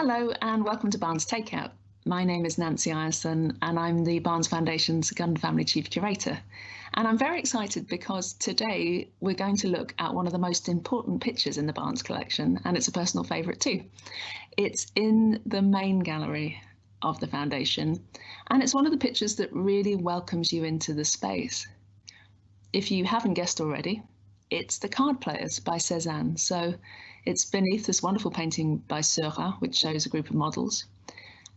Hello and welcome to Barnes Takeout. My name is Nancy Ireson and I'm the Barnes Foundation's Gund Family Chief Curator. And I'm very excited because today we're going to look at one of the most important pictures in the Barnes collection and it's a personal favourite too. It's in the main gallery of the Foundation and it's one of the pictures that really welcomes you into the space. If you haven't guessed already, it's The Card Players by Cezanne. So it's beneath this wonderful painting by Seurat, which shows a group of models.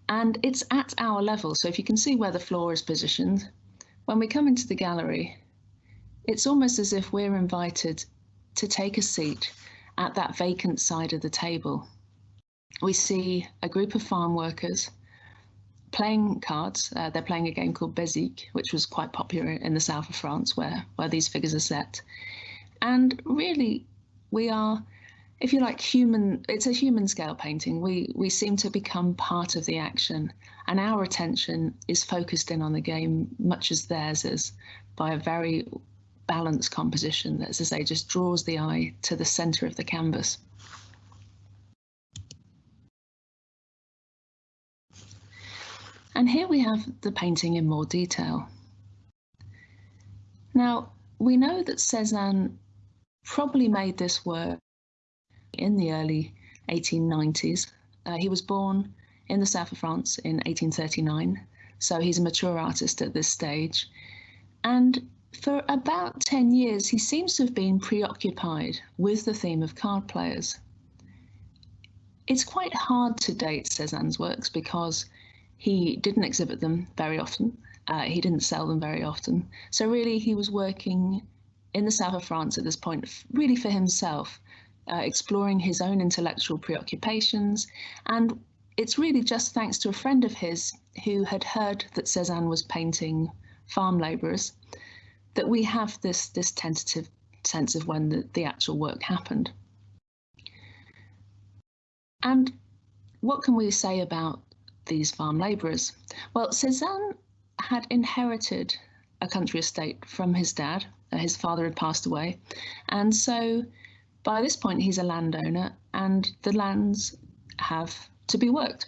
And it's at our level, so if you can see where the floor is positioned, when we come into the gallery, it's almost as if we're invited to take a seat at that vacant side of the table. We see a group of farm workers playing cards. Uh, they're playing a game called Bézique, which was quite popular in the south of France, where, where these figures are set. And really, we are if you like human it's a human scale painting. We we seem to become part of the action and our attention is focused in on the game much as theirs is by a very balanced composition that as i say just draws the eye to the center of the canvas. And here we have the painting in more detail. Now we know that Cezanne probably made this work in the early 1890s. Uh, he was born in the south of France in 1839, so he's a mature artist at this stage. And for about 10 years, he seems to have been preoccupied with the theme of card players. It's quite hard to date Cezanne's works because he didn't exhibit them very often. Uh, he didn't sell them very often. So really, he was working in the south of France at this point, really for himself, uh, exploring his own intellectual preoccupations. And it's really just thanks to a friend of his who had heard that Cezanne was painting farm labourers that we have this, this tentative sense of when the, the actual work happened. And what can we say about these farm labourers? Well, Cezanne had inherited a country estate from his dad. His father had passed away. And so by this point, he's a landowner and the lands have to be worked.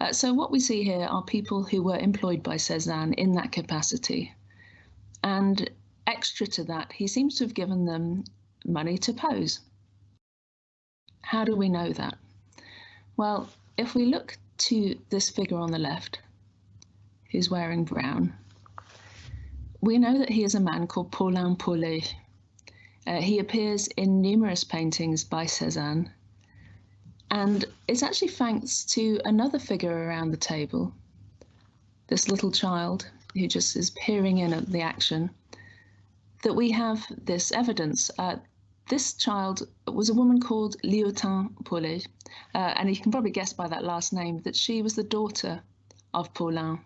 Uh, so what we see here are people who were employed by Cezanne in that capacity. And extra to that, he seems to have given them money to pose. How do we know that? Well, if we look to this figure on the left, who's wearing brown, we know that he is a man called Paulin Paulet, uh, he appears in numerous paintings by Cezanne, and it's actually thanks to another figure around the table, this little child who just is peering in at the action, that we have this evidence. Uh, this child was a woman called Léontine Paulet, uh, and you can probably guess by that last name that she was the daughter of Paulin.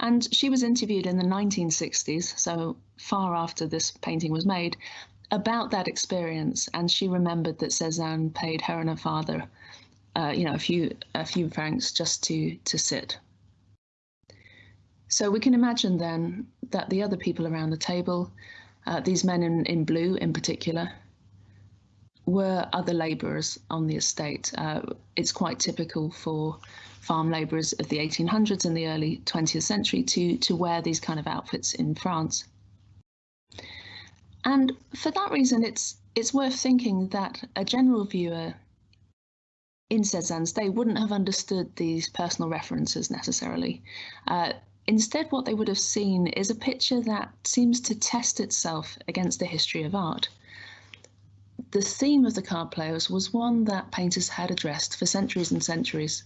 And she was interviewed in the 1960s, so far after this painting was made, about that experience, and she remembered that Cezanne paid her and her father, uh, you know, a few a few francs just to to sit. So we can imagine then that the other people around the table, uh, these men in, in blue in particular, were other labourers on the estate. Uh, it's quite typical for farm labourers of the 1800s and the early 20th century to to wear these kind of outfits in France. And for that reason, it's it's worth thinking that a general viewer in Cezanne's day wouldn't have understood these personal references necessarily. Uh, instead, what they would have seen is a picture that seems to test itself against the history of art. The theme of the card players was one that painters had addressed for centuries and centuries.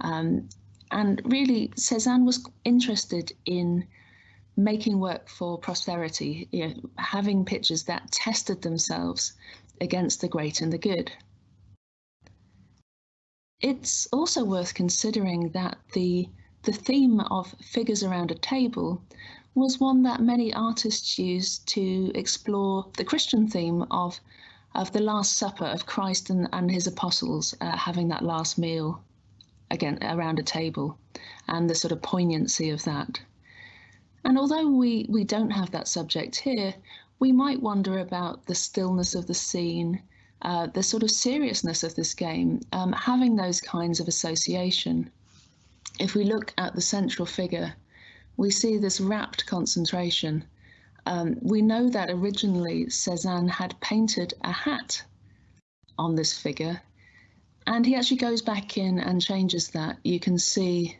Um, and really, Cezanne was interested in making work for prosperity, you know, having pictures that tested themselves against the great and the good. It's also worth considering that the, the theme of figures around a table was one that many artists used to explore the Christian theme of, of the Last Supper of Christ and, and his apostles uh, having that last meal again around a table and the sort of poignancy of that. And although we, we don't have that subject here, we might wonder about the stillness of the scene uh, the sort of seriousness of this game, um, having those kinds of association. If we look at the central figure, we see this rapt concentration. Um, we know that originally Cezanne had painted a hat on this figure, and he actually goes back in and changes that. You can see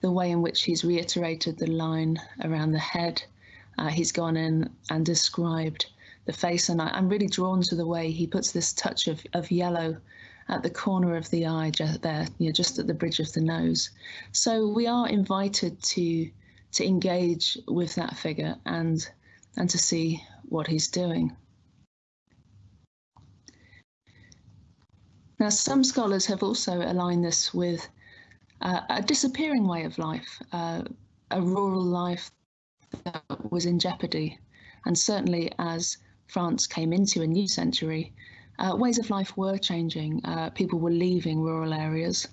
the way in which he's reiterated the line around the head. Uh, he's gone in and described the face, and I, am really drawn to the way he puts this touch of, of yellow at the corner of the eye just there, you know, just at the bridge of the nose. So we are invited to to engage with that figure and and to see what he's doing. Now, some scholars have also aligned this with uh, a disappearing way of life, uh, a rural life that was in jeopardy. And certainly as France came into a new century, uh, ways of life were changing. Uh, people were leaving rural areas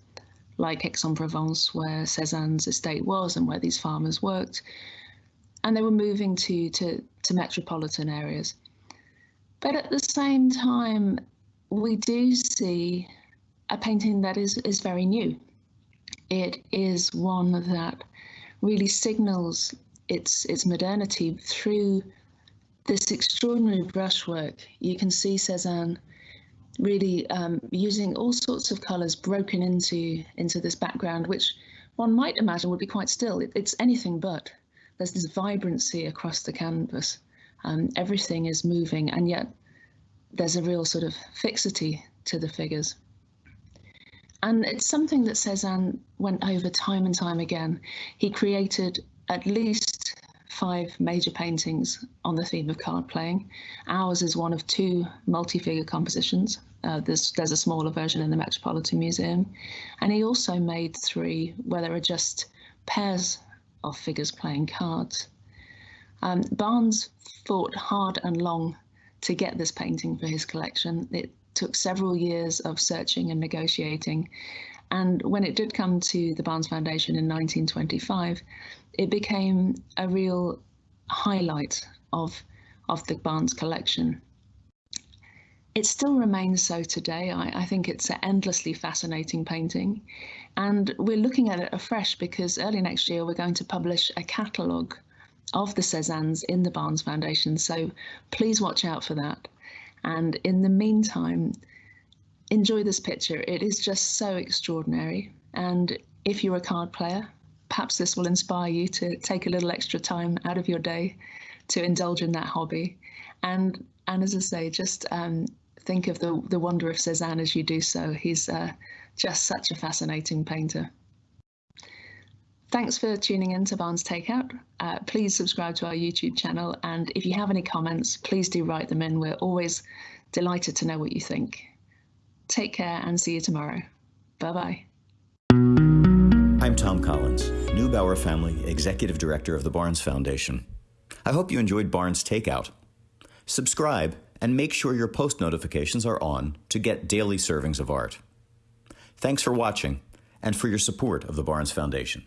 like Aix-en-Provence, where Cezanne's estate was and where these farmers worked, and they were moving to, to, to metropolitan areas. But at the same time, we do see a painting that is, is very new. It is one that really signals its its modernity through this extraordinary brushwork, you can see Cezanne really um, using all sorts of colours broken into into this background, which one might imagine would be quite still. It, it's anything but. There's this vibrancy across the canvas. Um, everything is moving, and yet there's a real sort of fixity to the figures. And it's something that Cezanne went over time and time again. He created at least five major paintings on the theme of card playing. Ours is one of two multi-figure compositions. Uh, there's, there's a smaller version in the Metropolitan Museum. And he also made three where there are just pairs of figures playing cards. Um, Barnes fought hard and long to get this painting for his collection. It took several years of searching and negotiating. And when it did come to the Barnes Foundation in 1925, it became a real highlight of, of the Barnes collection. It still remains so today. I, I, think it's an endlessly fascinating painting. And we're looking at it afresh because early next year we're going to publish a catalogue of the Cezannes in the Barnes Foundation. So please watch out for that. And in the meantime, enjoy this picture. It is just so extraordinary. And if you're a card player, perhaps this will inspire you to take a little extra time out of your day to indulge in that hobby. And and as I say, just um, think of the the wonder of Cezanne as you do so. He's uh, just such a fascinating painter. Thanks for tuning in to Barnes Takeout. Uh, please subscribe to our YouTube channel, and if you have any comments, please do write them in. We're always delighted to know what you think. Take care and see you tomorrow. Bye bye. I'm Tom Collins, Neubauer Family Executive Director of the Barnes Foundation. I hope you enjoyed Barnes Takeout. Subscribe and make sure your post notifications are on to get daily servings of art. Thanks for watching and for your support of the Barnes Foundation.